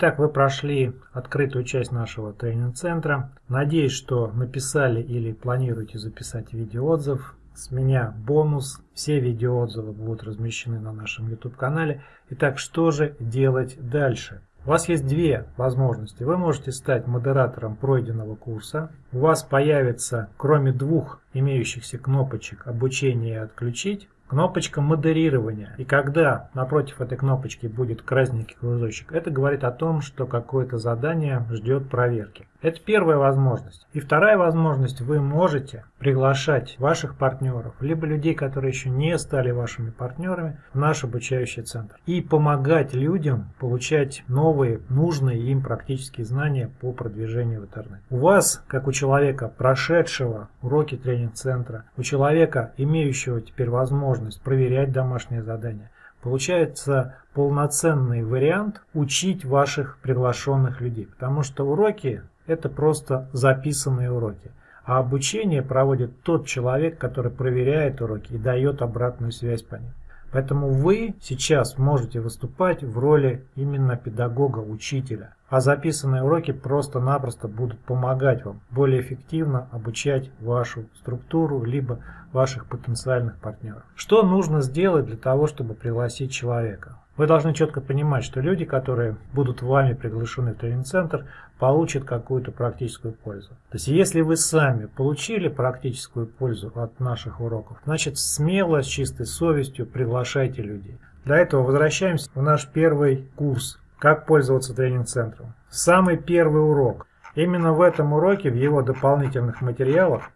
Итак, вы прошли открытую часть нашего тренинг-центра. Надеюсь, что написали или планируете записать видеоотзыв. С меня бонус. Все видеоотзывы будут размещены на нашем YouTube-канале. Итак, что же делать дальше? У вас есть две возможности. Вы можете стать модератором пройденного курса. У вас появится, кроме двух имеющихся кнопочек «Обучение» и «Отключить», Кнопочка модерирования. И когда напротив этой кнопочки будет красненький кружочек, это говорит о том, что какое-то задание ждет проверки. Это первая возможность. И вторая возможность, вы можете приглашать ваших партнеров, либо людей, которые еще не стали вашими партнерами, в наш обучающий центр. И помогать людям получать новые, нужные им практические знания по продвижению в интернет. У вас, как у человека, прошедшего уроки тренинг-центра, у человека, имеющего теперь возможность проверять домашние задания, получается полноценный вариант учить ваших приглашенных людей. Потому что уроки это просто записанные уроки. А обучение проводит тот человек, который проверяет уроки и дает обратную связь по ним. Поэтому вы сейчас можете выступать в роли именно педагога, учителя. А записанные уроки просто-напросто будут помогать вам более эффективно обучать вашу структуру, либо ваших потенциальных партнеров. Что нужно сделать для того, чтобы пригласить человека? Вы должны четко понимать, что люди, которые будут вами приглашены в тренинг-центр, получат какую-то практическую пользу. То есть, если вы сами получили практическую пользу от наших уроков, значит, смело, с чистой совестью приглашайте людей. Для этого возвращаемся в наш первый курс «Как пользоваться тренинг-центром». Самый первый урок. Именно в этом уроке, в его дополнительных материалах,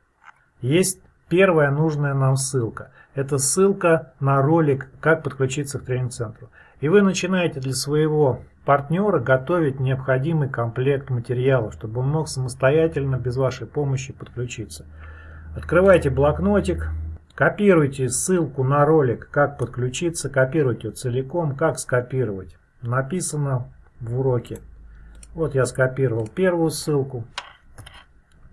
есть первая нужная нам ссылка. Это ссылка на ролик «Как подключиться к тренинг-центру». И вы начинаете для своего партнера готовить необходимый комплект материалов, чтобы он мог самостоятельно, без вашей помощи подключиться. Открывайте блокнотик, копируйте ссылку на ролик «Как подключиться», копируйте целиком, как скопировать. Написано в уроке. Вот я скопировал первую ссылку.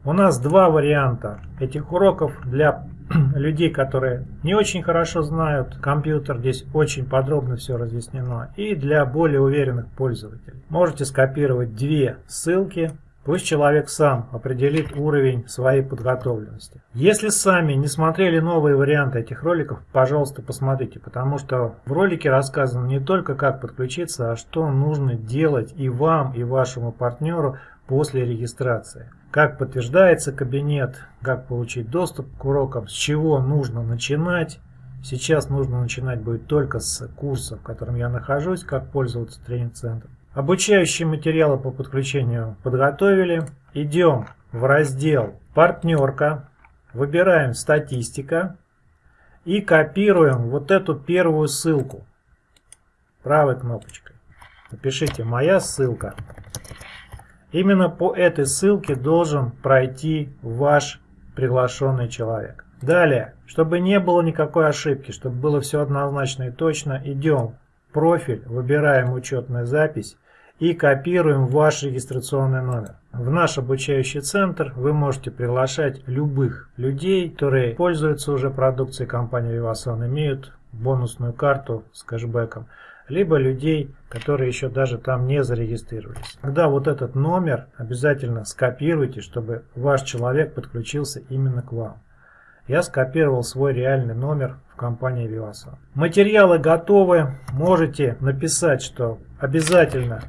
У нас два варианта этих уроков для людей, которые не очень хорошо знают компьютер, здесь очень подробно все разъяснено, и для более уверенных пользователей. Можете скопировать две ссылки, пусть человек сам определит уровень своей подготовленности. Если сами не смотрели новые варианты этих роликов, пожалуйста, посмотрите, потому что в ролике рассказано не только как подключиться, а что нужно делать и вам, и вашему партнеру после регистрации как подтверждается кабинет, как получить доступ к урокам, с чего нужно начинать. Сейчас нужно начинать будет только с курса, в котором я нахожусь, как пользоваться тренинг-центром. Обучающие материалы по подключению подготовили. Идем в раздел «Партнерка», выбираем «Статистика» и копируем вот эту первую ссылку правой кнопочкой. Напишите «Моя ссылка». Именно по этой ссылке должен пройти ваш приглашенный человек. Далее, чтобы не было никакой ошибки, чтобы было все однозначно и точно, идем в профиль, выбираем учетная запись и копируем ваш регистрационный номер. В наш обучающий центр вы можете приглашать любых людей, которые пользуются уже продукцией компании Vivason, имеют бонусную карту с кэшбэком либо людей, которые еще даже там не зарегистрировались. Тогда вот этот номер обязательно скопируйте, чтобы ваш человек подключился именно к вам. Я скопировал свой реальный номер в компании Vivasan. Материалы готовы. Можете написать, что обязательно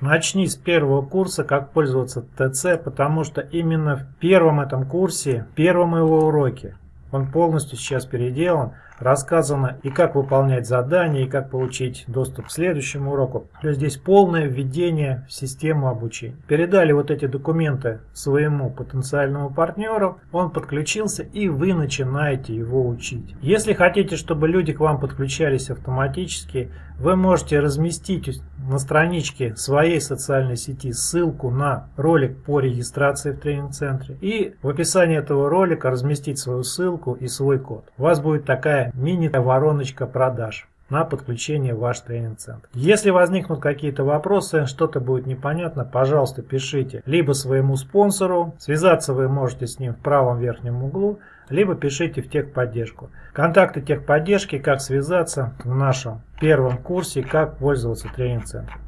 начни с первого курса, как пользоваться ТЦ, потому что именно в первом этом курсе, первом его уроке, он полностью сейчас переделан, рассказано и как выполнять задания, и как получить доступ к следующему уроку. То есть здесь полное введение в систему обучения. Передали вот эти документы своему потенциальному партнеру, он подключился и вы начинаете его учить. Если хотите, чтобы люди к вам подключались автоматически, вы можете разместить на страничке своей социальной сети ссылку на ролик по регистрации в тренинг-центре и в описании этого ролика разместить свою ссылку и свой код. У вас будет такая мини-вороночка продаж на подключение в ваш тренинг-центр. Если возникнут какие-то вопросы, что-то будет непонятно, пожалуйста, пишите либо своему спонсору, связаться вы можете с ним в правом верхнем углу, либо пишите в техподдержку. Контакты техподдержки, как связаться в нашем первом курсе, как пользоваться тренинг-центром.